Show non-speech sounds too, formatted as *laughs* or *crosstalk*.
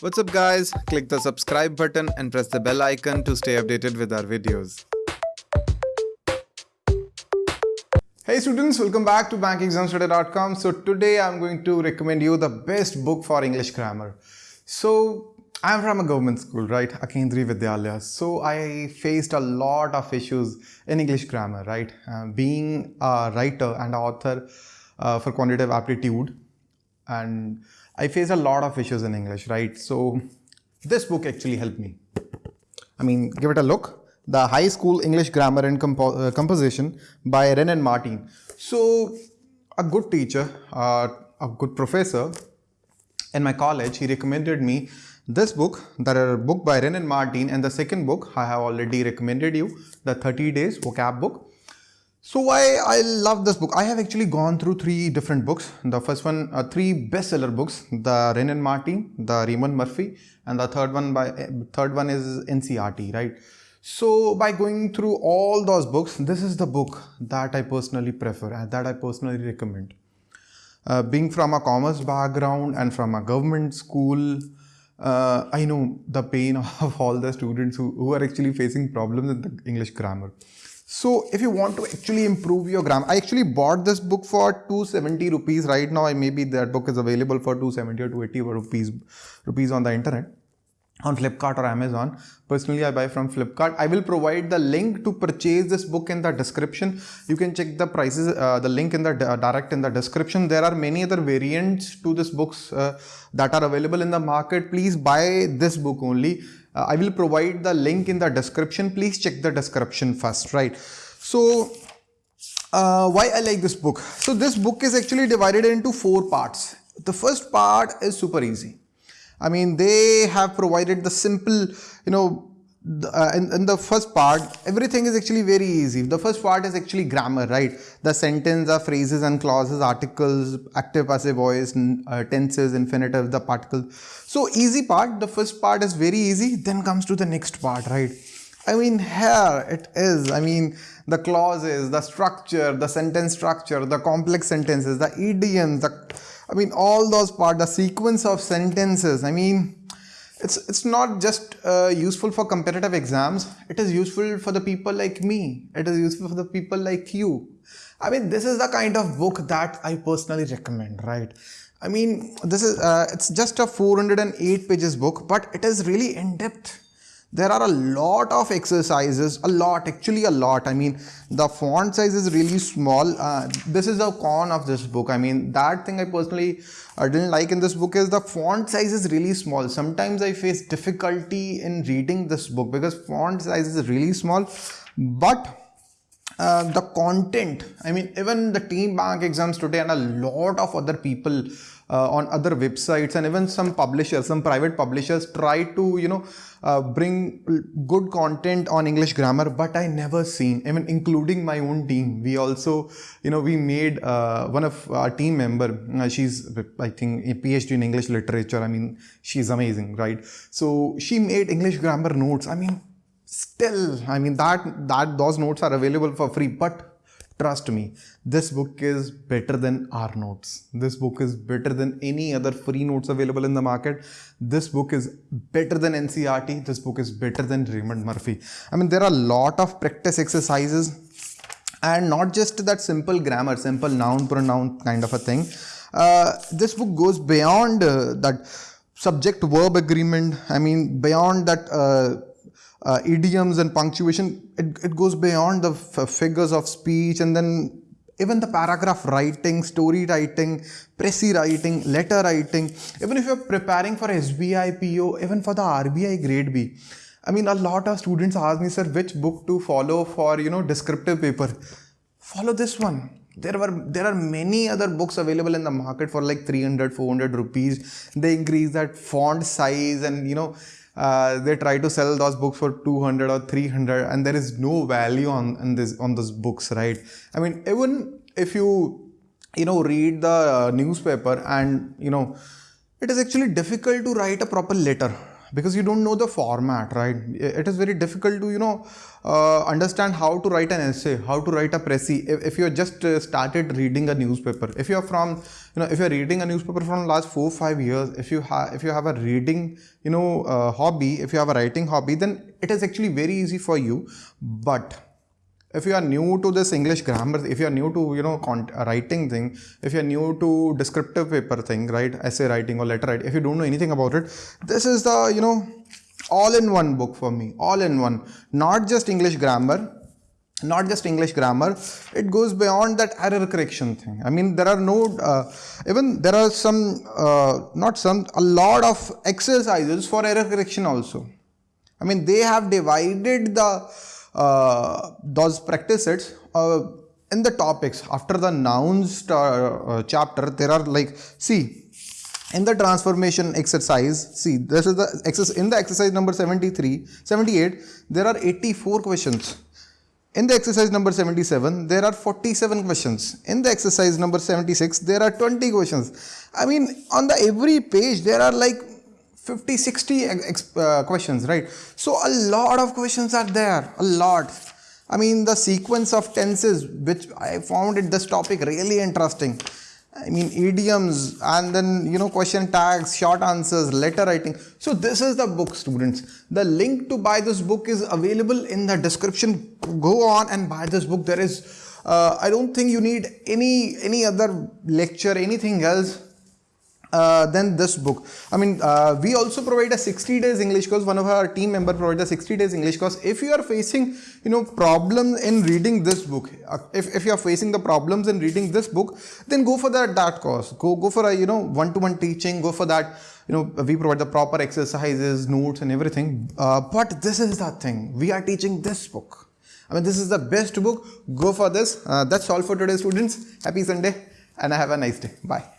What's up guys? Click the subscribe button and press the bell icon to stay updated with our videos. Hey students, welcome back to bankexamstudy.com. So today I'm going to recommend you the best book for English grammar. So I'm from a government school, right? A Kendriya Vidyalaya. So I faced a lot of issues in English grammar, right? Uh, being a writer and author uh, for quantitative aptitude and I face a lot of issues in English, right? So this book actually helped me. I mean, give it a look. The High School English Grammar and Compo uh, Composition by Wren and Martin. So a good teacher, uh, a good professor in my college, he recommended me this book, the book by Wren and Martin and the second book I have already recommended you, the 30 days vocab book. So why I love this book? I have actually gone through three different books. The first one, uh, three bestseller books, the Wren and Martin, the Raymond Murphy, and the third one by third one is NCERT, right? So by going through all those books, this is the book that I personally prefer and that I personally recommend. Uh, being from a commerce background and from a government school, uh, I know the pain *laughs* of all the students who, who are actually facing problems in the English grammar. So if you want to actually improve your grammar, I actually bought this book for 270 rupees right now. Maybe that book is available for 270 or 280 rupees rupees on the internet on Flipkart or Amazon. Personally, I buy from Flipkart. I will provide the link to purchase this book in the description. You can check the prices, uh, the link in the uh, direct in the description. There are many other variants to this books uh, that are available in the market. Please buy this book only. Uh, I will provide the link in the description. Please check the description first, right? So, uh, why I like this book? So, this book is actually divided into four parts. The first part is super easy. I mean, they have provided the simple, you know, uh, in, in, the first part, everything is actually very easy. The first part is actually grammar, right? The sentence, the phrases and clauses, articles, active, passive voice, uh, tenses, infinitive, the particles. So easy part, the first part is very easy. Then comes to the next part, right? I mean, here it is. I mean, the clauses, the structure, the sentence structure, the complex sentences, the idioms, the, I mean, all those part, the sequence of sentences. I mean, it's it's not just uh, useful for competitive exams. It is useful for the people like me. It is useful for the people like you. I mean this is the kind of book that i personally recommend right? I mean this is uh, it's just a 408 pages book but it is really in depth there are a lot of exercises a lot actually a lot. I mean the font size is really small. Uh, this is the con of this book. I mean that thing i personally uh, didn't like in this book is the font size is really small. Sometimes i face difficulty in reading this book because font size is really small. But uh, the content i mean even the team bank exams today and a lot of other people uh, on other websites and even some publishers some private publishers try to you know uh, bring good content on english grammar but i never seen even including my own team. We also you know we made uh, one of our team member uh, she's i think a phd in english literature. I mean she's amazing right? So she made english grammar notes. I mean still i mean that that those notes are available for free but Trust me, this book is better than our notes. This book is better than any other free notes available in the market. This book is better than NCERT. This book is better than Raymond Murphy. I mean, there are a lot of practice exercises and not just that simple grammar, simple noun pronoun kind of a thing. Uh, this book goes beyond uh, that subject verb agreement. I mean, beyond that uh, uh, idioms and punctuation, it, it goes beyond the figures of speech and then even the paragraph writing, story writing, précis writing, letter writing, even if you're preparing for SBI PO, even for the RBI grade B. I mean, a lot of students ask me, sir, which book to follow for, you know, descriptive paper. Follow this one. There were there are many other books available in the market for like 300, 400 rupees. They increase that font size and, you know, uh, they try to sell those books for 200 or 300 and there is no value on, on this on those books right? I mean even if you you know read the newspaper and you know it is actually difficult to write a proper letter because you don't know the format right? It is very difficult to you know uh, understand how to write an essay how to write a précis if, if you just uh, started reading a newspaper if you are from you know if you're reading a newspaper from last four five years if you have if you have a reading you know uh, hobby if you have a writing hobby then it is actually very easy for you. But if you are new to this English grammar, if you are new to you know writing thing, if you are new to descriptive paper thing, right, essay writing or letter writing, if you don't know anything about it, this is the you know all-in-one book for me, all-in-one, not just English grammar, not just English grammar, it goes beyond that error correction thing. I mean, there are no, uh, even there are some, uh, not some, a lot of exercises for error correction also. I mean, they have divided the uh, those practice sets uh, in the topics after the nouns uh, chapter there are like see in the transformation exercise see this is the exercise in the exercise number 73 78 there are 84 questions. In the exercise number 77 there are 47 questions. In the exercise number 76 there are 20 questions. I mean on the every page there are like 50 60 uh, questions right? So a lot of questions are there a lot. I mean the sequence of tenses which i found it this topic really interesting. I mean idioms and then you know question tags short answers letter writing. So this is the book students. The link to buy this book is available in the description. Go on and buy this book. There is uh, i don't think you need any any other lecture anything else uh, than this book. I mean, uh, we also provide a 60 days English course. One of our team member provides a 60 days English course. If you are facing, you know, problem in reading this book, uh, if, if you are facing the problems in reading this book, then go for that, that course. Go, go for a, you know, one-to-one -one teaching, go for that. You know, we provide the proper exercises, notes and everything. Uh, but this is the thing. We are teaching this book. I mean, this is the best book. Go for this. Uh, that's all for today, students. Happy Sunday and I have a nice day. Bye.